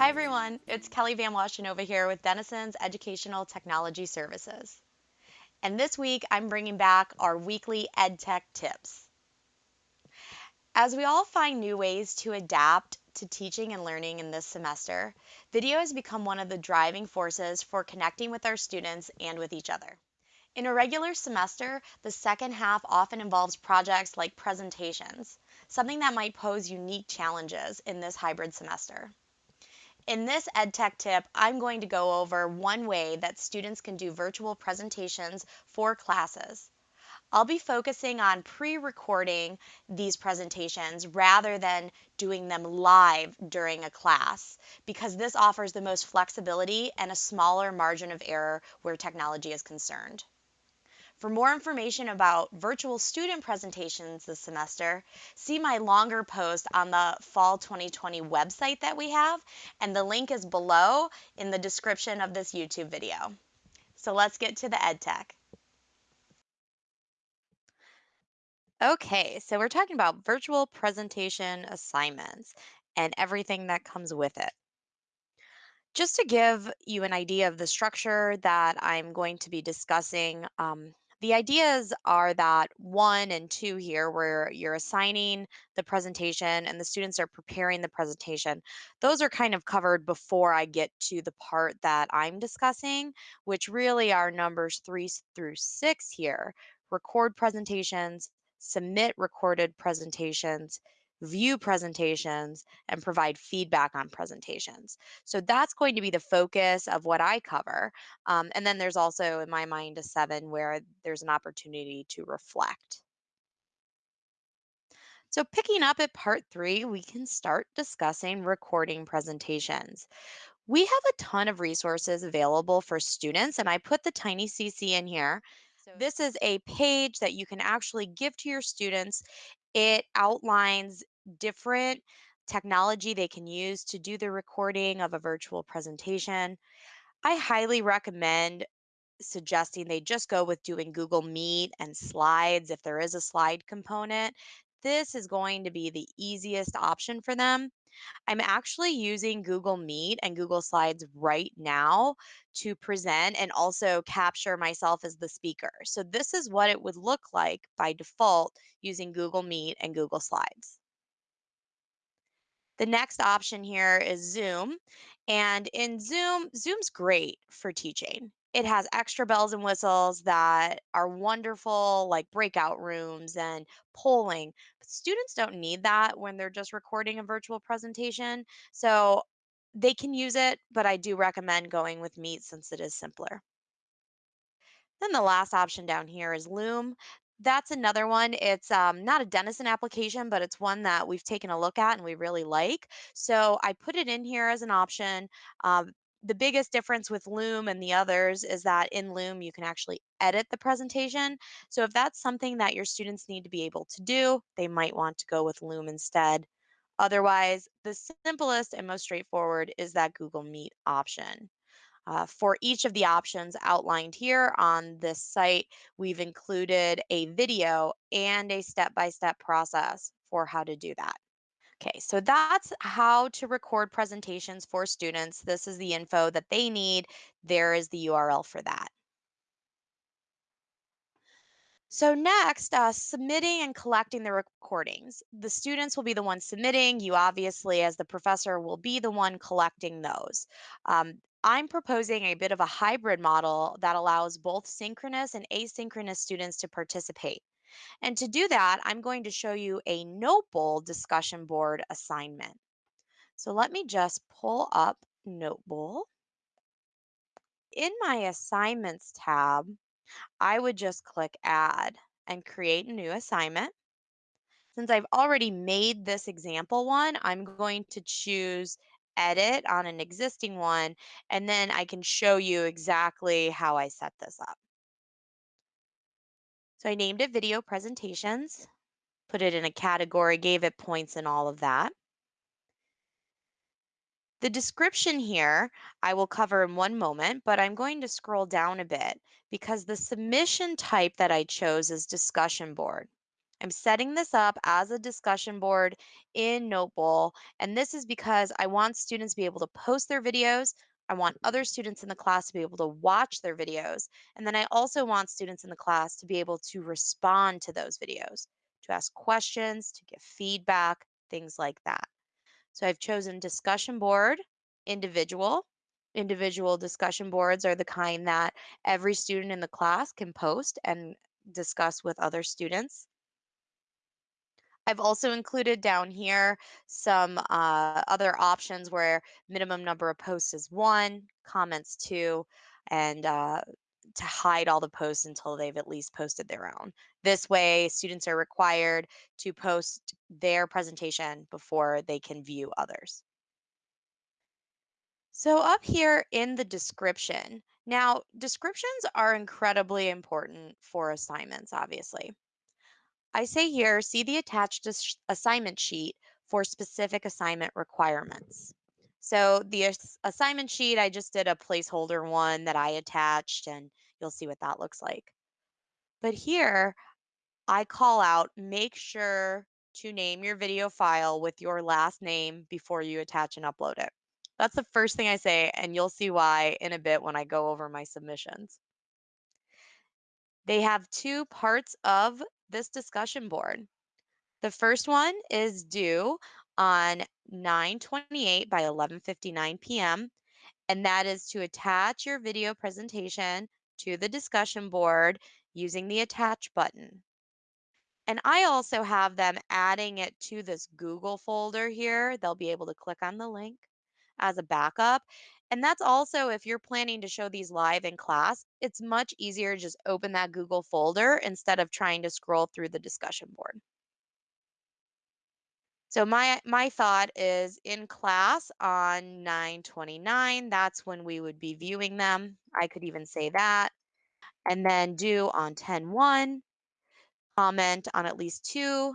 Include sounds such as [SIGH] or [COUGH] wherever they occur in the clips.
Hi everyone, it's Kelly Van Washenova here with Denison's Educational Technology Services. And this week I'm bringing back our weekly EdTech tips. As we all find new ways to adapt to teaching and learning in this semester, video has become one of the driving forces for connecting with our students and with each other. In a regular semester, the second half often involves projects like presentations, something that might pose unique challenges in this hybrid semester. In this EdTech tip, I'm going to go over one way that students can do virtual presentations for classes. I'll be focusing on pre-recording these presentations rather than doing them live during a class because this offers the most flexibility and a smaller margin of error where technology is concerned. For more information about virtual student presentations this semester, see my longer post on the Fall 2020 website that we have, and the link is below in the description of this YouTube video. So let's get to the EdTech. Okay, so we're talking about virtual presentation assignments and everything that comes with it. Just to give you an idea of the structure that I'm going to be discussing, um, the ideas are that one and two here, where you're assigning the presentation and the students are preparing the presentation, those are kind of covered before I get to the part that I'm discussing, which really are numbers three through six here. Record presentations, submit recorded presentations, view presentations, and provide feedback on presentations. So that's going to be the focus of what I cover. Um, and then there's also, in my mind, a seven where there's an opportunity to reflect. So picking up at part three, we can start discussing recording presentations. We have a ton of resources available for students, and I put the Tiny CC in here. So this is a page that you can actually give to your students. It outlines different technology they can use to do the recording of a virtual presentation. I highly recommend suggesting they just go with doing Google Meet and slides if there is a slide component. This is going to be the easiest option for them. I'm actually using Google Meet and Google Slides right now to present and also capture myself as the speaker. So this is what it would look like by default using Google Meet and Google Slides. The next option here is Zoom. And in Zoom, Zoom's great for teaching. It has extra bells and whistles that are wonderful, like breakout rooms and polling. But students don't need that when they're just recording a virtual presentation. So they can use it, but I do recommend going with Meet since it is simpler. Then the last option down here is Loom. That's another one. It's um, not a Denison application, but it's one that we've taken a look at and we really like. So I put it in here as an option. Um, the biggest difference with Loom and the others is that in Loom, you can actually edit the presentation. So if that's something that your students need to be able to do, they might want to go with Loom instead. Otherwise, the simplest and most straightforward is that Google Meet option. Uh, for each of the options outlined here on this site, we've included a video and a step-by-step process for how to do that. Okay, so that's how to record presentations for students. This is the info that they need. There is the URL for that. So next, uh, submitting and collecting the recordings. The students will be the ones submitting. You obviously, as the professor, will be the one collecting those. Um, I'm proposing a bit of a hybrid model that allows both synchronous and asynchronous students to participate. And to do that, I'm going to show you a Notebowl discussion board assignment. So let me just pull up Notebowl. In my assignments tab, I would just click add and create a new assignment. Since I've already made this example one, I'm going to choose edit on an existing one, and then I can show you exactly how I set this up. So I named it video presentations, put it in a category, gave it points and all of that. The description here I will cover in one moment, but I'm going to scroll down a bit because the submission type that I chose is discussion board. I'm setting this up as a discussion board in Notebowl, and this is because I want students to be able to post their videos. I want other students in the class to be able to watch their videos. And then I also want students in the class to be able to respond to those videos, to ask questions, to give feedback, things like that. So I've chosen discussion board, individual. Individual discussion boards are the kind that every student in the class can post and discuss with other students. I've also included down here some uh, other options where minimum number of posts is one, comments two, and uh, to hide all the posts until they've at least posted their own. This way, students are required to post their presentation before they can view others. So, up here in the description, now descriptions are incredibly important for assignments, obviously. I say here, see the attached assignment sheet for specific assignment requirements. So the ass- assignment sheet, I just did a placeholder one that I attached, and you'll see what that looks like. But here, I call out, make sure to name your video file with your last name before you attach and upload it. That's the first thing I say, and you'll see why in a bit when I go over my submissions. They have two parts of this discussion board. The first one is due on 9:28 by 11:59 p.m. and that is to attach your video presentation to the discussion board using the attach button. And I also have them adding it to this Google folder here. They'll be able to click on the link as a backup. And that's also if you're planning to show these live in class, it's much easier to just open that Google folder instead of trying to scroll through the discussion board. So my my thought is in class on 929, that's when we would be viewing them. I could even say that. And then due on 101, comment on at least two,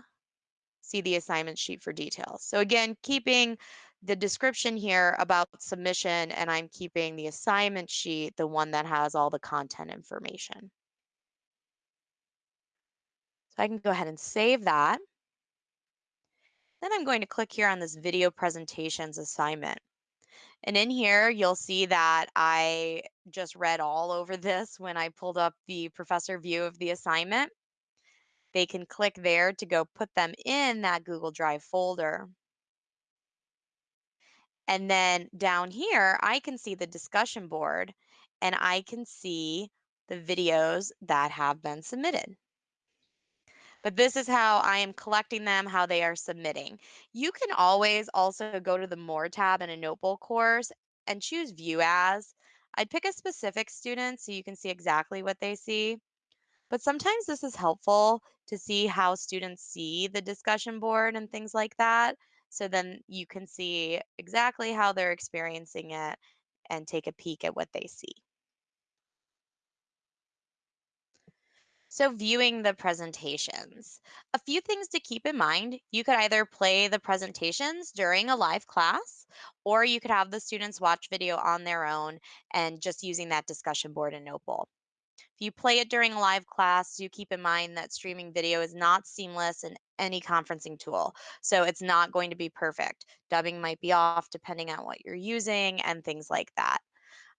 see the assignment sheet for details. So again, keeping the description here about submission and I'm keeping the assignment sheet, the one that has all the content information. So I can go ahead and save that. Then I'm going to click here on this video presentations assignment. And in here, you'll see that I just read all over this when I pulled up the professor view of the assignment. They can click there to go put them in that Google Drive folder. And then down here, I can see the discussion board and I can see the videos that have been submitted. But this is how I am collecting them, how they are submitting. You can always also go to the More tab in a Notebowl course and choose View As. I'd pick a specific student so you can see exactly what they see. But sometimes this is helpful to see how students see the discussion board and things like that. So then you can see exactly how they're experiencing it and take a peek at what they see. So, viewing the presentations. A few things to keep in mind. You could either play the presentations during a live class, or you could have the students watch video on their own and just using that discussion board in Notebowl. If you play it during a live class, do keep in mind that streaming video is not seamless in any conferencing tool. So it's not going to be perfect. Dubbing might be off depending on what you're using and things like that.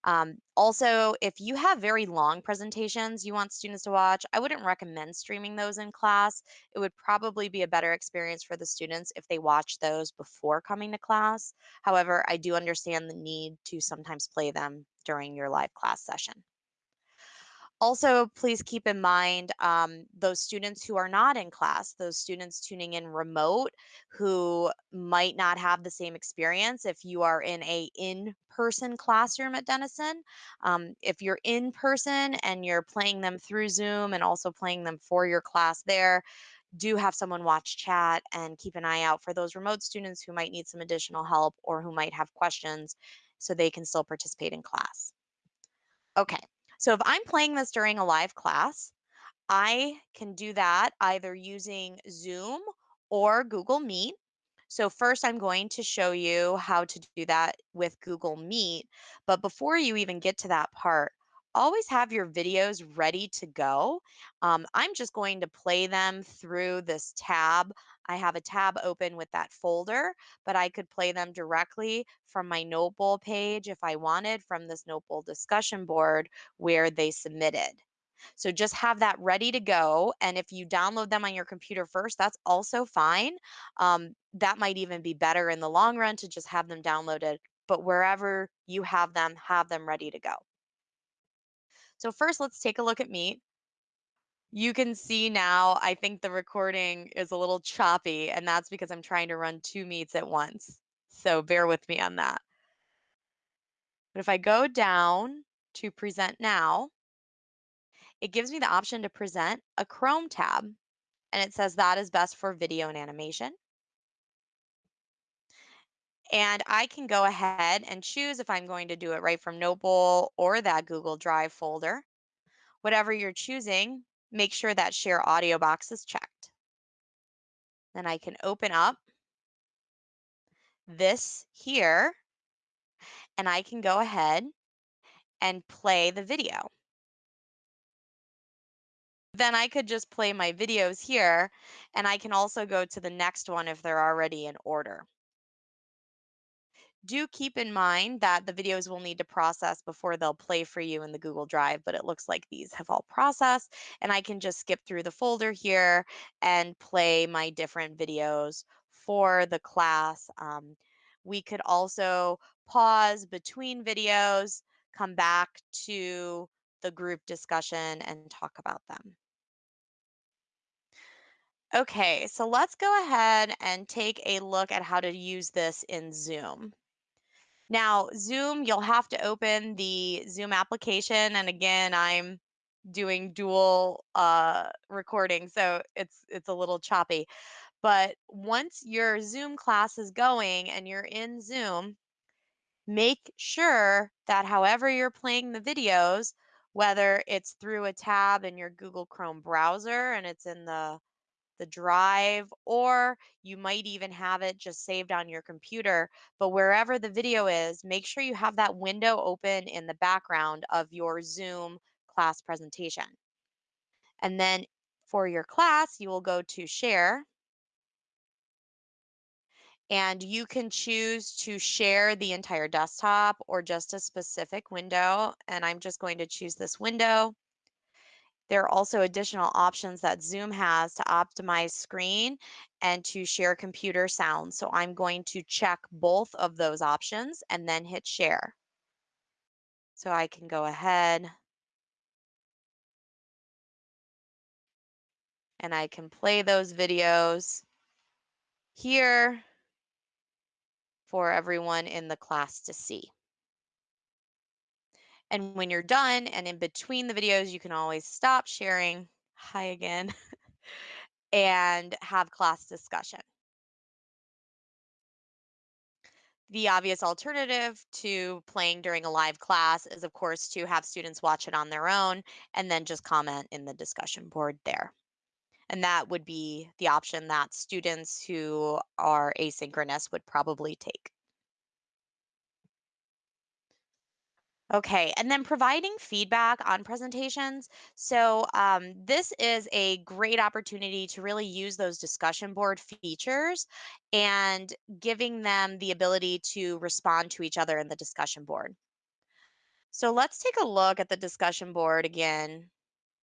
Um, also, if you have very long presentations you want students to watch, I wouldn't recommend streaming those in class. It would probably be a better experience for the students if they watch those before coming to class. However, I do understand the need to sometimes play them during your live class session. Also, please keep in mind um, those students who are not in class, those students tuning in remote who might not have the same experience if you are in a in-person classroom at Denison. Um, if you're in person and you're playing them through Zoom and also playing them for your class there, do have someone watch chat and keep an eye out for those remote students who might need some additional help or who might have questions so they can still participate in class. Okay, so if I'm playing this during a live class, I can do that either using Zoom or Google Meet. So first I'm going to show you how to do that with Google Meet. But before you even get to that part, always have your videos ready to go. Um, I'm just going to play them through this tab. I have a tab open with that folder, but I could play them directly from my Notebowl page if I wanted from this Notebowl discussion board where they submitted. So just have that ready to go. And if you download them on your computer first, that's also fine. Um, that might even be better in the long run to just have them downloaded. But wherever you have them, have them ready to go. So first, let's take a look at Meet. You can see now, I think the recording is a little choppy, and that's because I'm trying to run two meets at once. So bear with me on that. But if I go down to present now, it gives me the option to present a Chrome tab, and it says that is best for video and animation. And I can go ahead and choose if I'm going to do it right from Notebowl or that Google Drive folder. Whatever you're choosing, make sure that share audio box is checked. Then I can open up this here and I can go ahead and play the video. Then I could just play my videos here and I can also go to the next one if they're already in order. Do keep in mind that the videos will need to process before they'll play for you in the Google Drive, but it looks like these have all processed and I can just skip through the folder here and play my different videos for the class. Um, we could also pause between videos, come back to the group discussion and talk about them. Okay, so let's go ahead and take a look at how to use this in Zoom. Now, Zoom, you'll have to open the Zoom application. And again, I'm doing dual uh, recording, so it's it's a little choppy. But once your Zoom class is going and you're in Zoom, make sure that however you're playing the videos, whether it's through a tab in your Google Chrome browser and it's in the the drive, or you might even have it just saved on your computer. But wherever the video is, make sure you have that window open in the background of your Zoom class presentation. And then for your class, you will go to share and you can choose to share the entire desktop or just a specific window. And I'm just going to choose this window. There are also additional options that Zoom has to optimize screen and to share computer sound. So I'm going to check both of those options and then hit share. So I can go ahead and I can play those videos here for everyone in the class to see. And when you're done and in between the videos, you can always stop sharing. Hi again. [LAUGHS] and have class discussion. The obvious alternative to playing during a live class is, of course, to have students watch it on their own and then just comment in the discussion board there. And that would be the option that students who are asynchronous would probably take. Okay, and then providing feedback on presentations. So, um, this is a great opportunity to really use those discussion board features and giving them the ability to respond to each other in the discussion board. So, let's take a look at the discussion board again.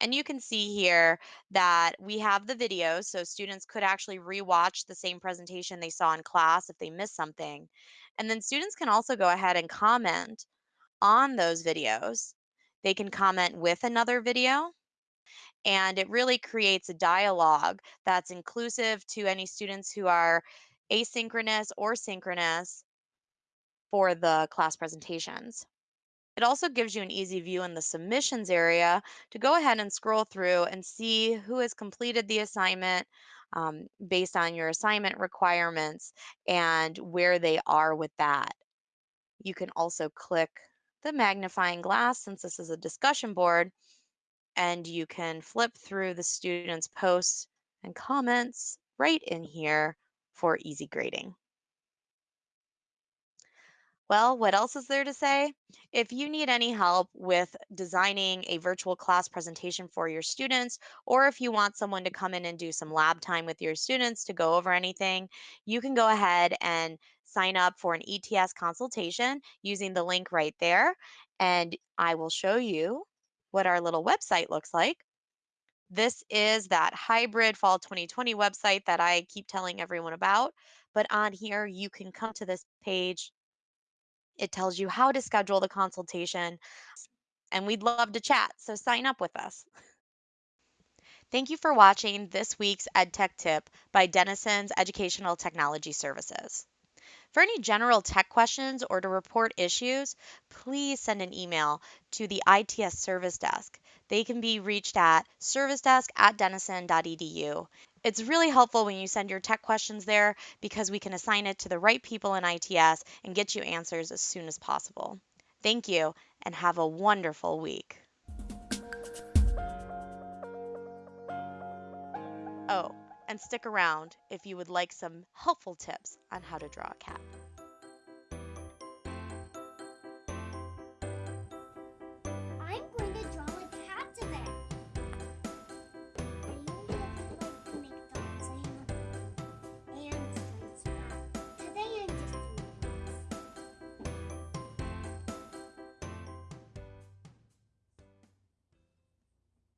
And you can see here that we have the videos, so students could actually rewatch the same presentation they saw in class if they missed something. And then students can also go ahead and comment on those videos. They can comment with another video, and it really creates a dialogue that's inclusive to any students who are asynchronous or synchronous for the class presentations. It also gives you an easy view in the submissions area to go ahead and scroll through and see who has completed the assignment um, based on your assignment requirements and where they are with that. You can also click the magnifying glass since this is a discussion board and you can flip through the students' posts and comments right in here for easy grading. Well, what else is there to say? If you need any help with designing a virtual class presentation for your students, or if you want someone to come in and do some lab time with your students to go over anything, you can go ahead and sign up for an ETS consultation using the link right there. And I will show you what our little website looks like. This is that hybrid fall 2020 website that I keep telling everyone about. But on here, you can come to this page it tells you how to schedule the consultation, and we'd love to chat, so sign up with us. Thank you for watching this week's EdTech Tip by Denison's Educational Technology Services. For any general tech questions or to report issues, please send an email to the ITS Service Desk. They can be reached at servicedesk at denison.edu. It's really helpful when you send your tech questions there because we can assign it to the right people in ITS and get you answers as soon as possible. Thank you and have a wonderful week. Oh, and stick around if you would like some helpful tips on how to draw a cat.